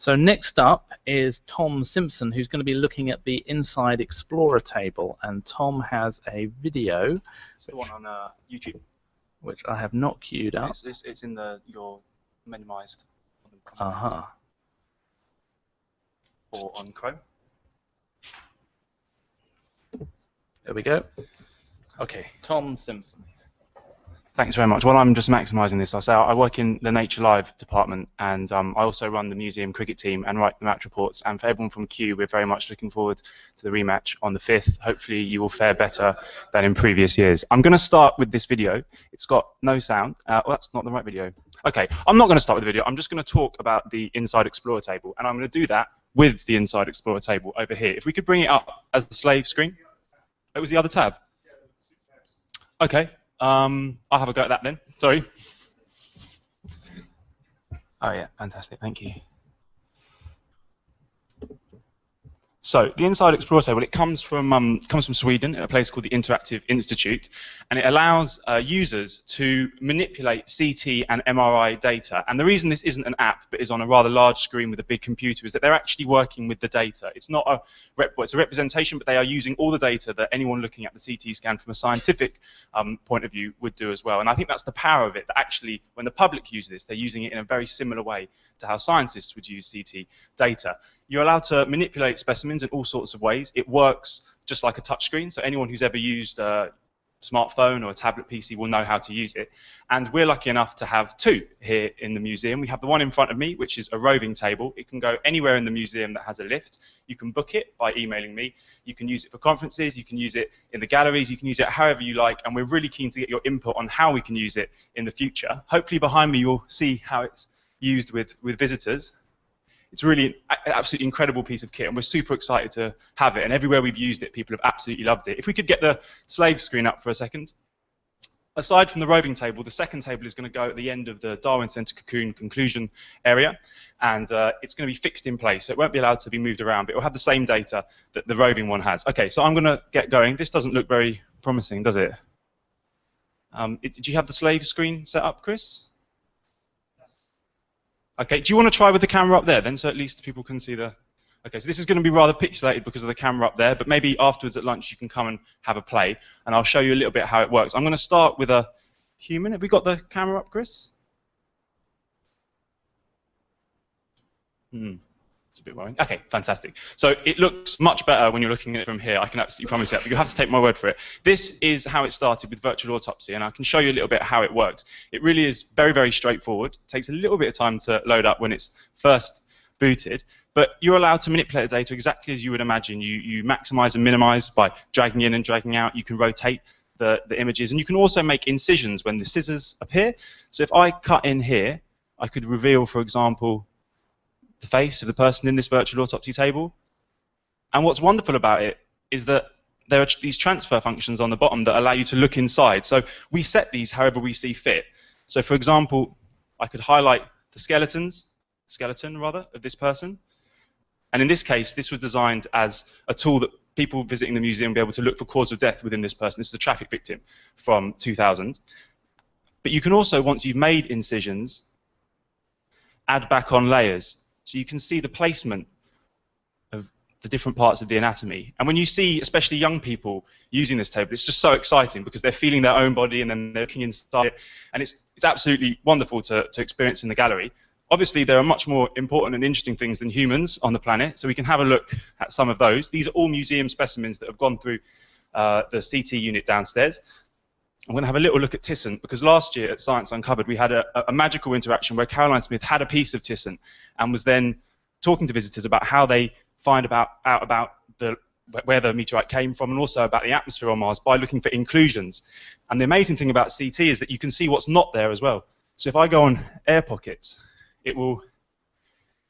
So next up is Tom Simpson, who's going to be looking at the Inside Explorer table, and Tom has a video. It's the one on uh, YouTube. Which I have not queued up. It's, it's, it's in the your minimized. Uh huh. Or on Chrome. There we go. Okay, Tom Simpson. Thanks very much. Well, I'm just maximising this. I say I work in the Nature Live department, and um, I also run the museum cricket team and write the match reports. And for everyone from Kew, we're very much looking forward to the rematch on the 5th. Hopefully, you will fare better than in previous years. I'm going to start with this video. It's got no sound. Uh, well, that's not the right video. Okay, I'm not going to start with the video. I'm just going to talk about the Inside Explorer table, and I'm going to do that with the Inside Explorer table over here. If we could bring it up as the slave screen. It was the other tab. Okay, um, I'll have a go at that then. Sorry. Oh yeah, fantastic. Thank you. So the Inside Explorer table, it comes from um, comes from Sweden, a place called the Interactive Institute, and it allows uh, users to manipulate CT and MRI data. And the reason this isn't an app, but is on a rather large screen with a big computer, is that they're actually working with the data. It's not a rep it's a representation, but they are using all the data that anyone looking at the CT scan from a scientific um, point of view would do as well. And I think that's the power of it. That actually, when the public use this, they're using it in a very similar way to how scientists would use CT data. You're allowed to manipulate specimens in all sorts of ways. It works just like a touchscreen, so anyone who's ever used a smartphone or a tablet PC will know how to use it. And we're lucky enough to have two here in the museum. We have the one in front of me, which is a roving table. It can go anywhere in the museum that has a lift. You can book it by emailing me. You can use it for conferences. You can use it in the galleries. You can use it however you like. And we're really keen to get your input on how we can use it in the future. Hopefully behind me you'll see how it's used with, with visitors it's really an absolutely incredible piece of kit, and we're super excited to have it. And everywhere we've used it, people have absolutely loved it. If we could get the slave screen up for a second. Aside from the roving table, the second table is going to go at the end of the Darwin Centre Cocoon conclusion area, and uh, it's going to be fixed in place, so it won't be allowed to be moved around, but it will have the same data that the roving one has. Okay, so I'm going to get going. This doesn't look very promising, does it? Um, it did you have the slave screen set up, Chris? Okay, do you want to try with the camera up there then, so at least people can see the... Okay, so this is going to be rather pixelated because of the camera up there, but maybe afterwards at lunch you can come and have a play, and I'll show you a little bit how it works. I'm going to start with a human. Have we got the camera up, Chris? Hmm. It's a bit worrying. Okay, fantastic. So it looks much better when you're looking at it from here. I can absolutely promise you that, but you have to take my word for it. This is how it started with virtual autopsy, and I can show you a little bit how it works. It really is very, very straightforward. It takes a little bit of time to load up when it's first booted, but you're allowed to manipulate the data exactly as you would imagine. You, you maximize and minimize by dragging in and dragging out. You can rotate the, the images, and you can also make incisions when the scissors appear. So if I cut in here, I could reveal, for example, the face of the person in this virtual autopsy table. And what's wonderful about it is that there are these transfer functions on the bottom that allow you to look inside. So we set these however we see fit. So for example, I could highlight the skeletons, skeleton rather, of this person. And in this case, this was designed as a tool that people visiting the museum will be able to look for cause of death within this person. This is a traffic victim from 2000. But you can also, once you've made incisions, add back on layers. So you can see the placement of the different parts of the anatomy. And when you see, especially young people using this table, it's just so exciting because they're feeling their own body and then they're looking inside it. And it's, it's absolutely wonderful to, to experience in the gallery. Obviously, there are much more important and interesting things than humans on the planet, so we can have a look at some of those. These are all museum specimens that have gone through uh, the CT unit downstairs. I'm going to have a little look at Tissint because last year at Science Uncovered we had a, a, magical interaction where Caroline Smith had a piece of Tissint and was then talking to visitors about how they find about, out about the, where the meteorite came from and also about the atmosphere on Mars by looking for inclusions. And the amazing thing about CT is that you can see what's not there as well. So if I go on air pockets, it will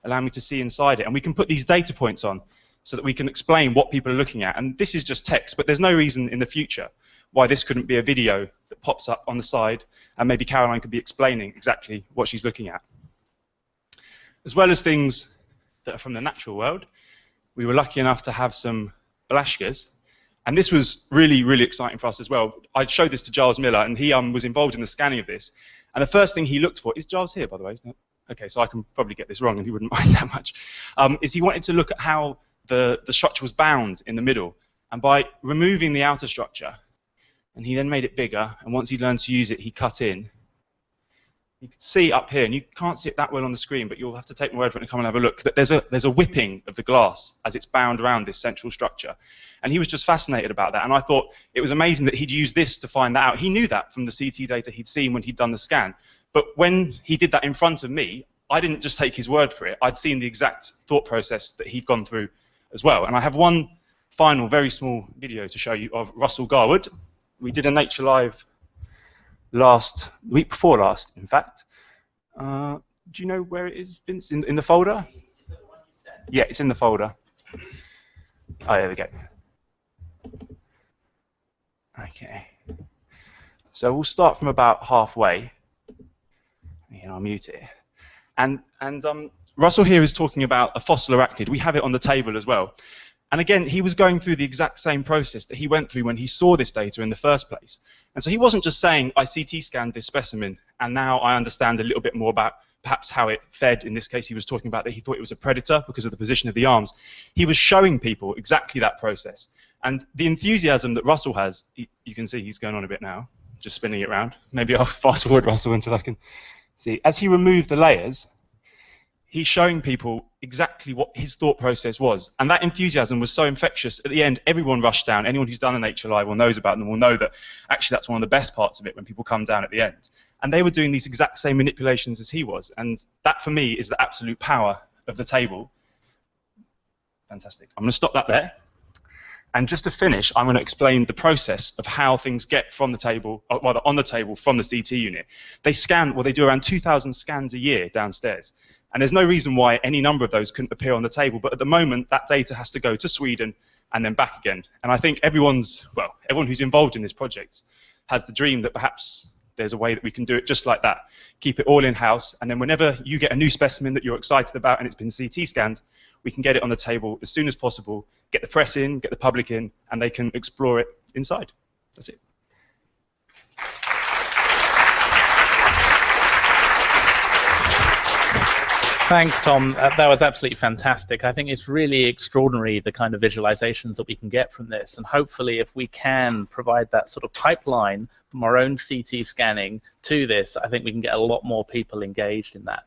allow me to see inside it. And we can put these data points on so that we can explain what people are looking at. And this is just text, but there's no reason in the future why this couldn't be a video that pops up on the side and maybe Caroline could be explaining exactly what she's looking at. As well as things that are from the natural world, we were lucky enough to have some Blaschkas, and this was really, really exciting for us as well. I showed this to Giles Miller, and he um, was involved in the scanning of this. And the first thing he looked for is Giles here, by the way. okay, so I can probably get this wrong and he wouldn't mind that much, um, is he wanted to look at how the, the structure was bound in the middle. And by removing the outer structure, and he then made it bigger, and once he learned to use it, he cut in. You can see up here, and you can't see it that well on the screen, but you'll have to take my word for it and come and have a look, that there's a, there's a whipping of the glass as it's bound around this central structure. And he was just fascinated about that, and I thought it was amazing that he'd use this to find that out. He knew that from the CT data he'd seen when he'd done the scan, but when he did that in front of me, I didn't just take his word for it. I'd seen the exact thought process that he'd gone through as well. And I have one final, very small video to show you of Russell Garwood, we did a Nature Live last week before last, in fact. Uh, do you know where it is, Vince? In, in the folder? Yeah, it's in the folder. Oh, there we go. Okay. So we'll start from about halfway. Yeah, I'll mute it. And, and um, Russell here is talking about a fossil arachnid. We have it on the table as well. And again, he was going through the exact same process that he went through when he saw this data in the first place. And so he wasn't just saying, I CT scanned this specimen, and now I understand a little bit more about perhaps how it fed. In this case, he was talking about that he thought it was a predator because of the position of the arms. He was showing people exactly that process. And the enthusiasm that Russell has, you can see he's going on a bit now, just spinning it around. Maybe I'll fast forward Russell until I can see. As he removed the layers, he's showing people exactly what his thought process was. And that enthusiasm was so infectious. At the end, everyone rushed down. Anyone who's done an HLI will knows about them will know that actually that's one of the best parts of it when people come down at the end. And they were doing these exact same manipulations as he was. And that, for me, is the absolute power of the table. Fantastic. I'm going to stop that there. And just to finish, I'm going to explain the process of how things get from the table, or rather on the table from the CT unit. They scan, well, they do around 2,000 scans a year downstairs. And there's no reason why any number of those couldn't appear on the table. But at the moment, that data has to go to Sweden and then back again. And I think everyone's, well, everyone who's involved in this project has the dream that perhaps there's a way that we can do it just like that. Keep it all in-house, and then whenever you get a new specimen that you're excited about and it's been CT scanned, we can get it on the table as soon as possible, get the press in, get the public in, and they can explore it inside. That's it. Thanks, Tom. Uh, that was absolutely fantastic. I think it's really extraordinary the kind of visualizations that we can get from this, and hopefully, if we can provide that sort of pipeline from our own CT scanning to this, I think we can get a lot more people engaged in that.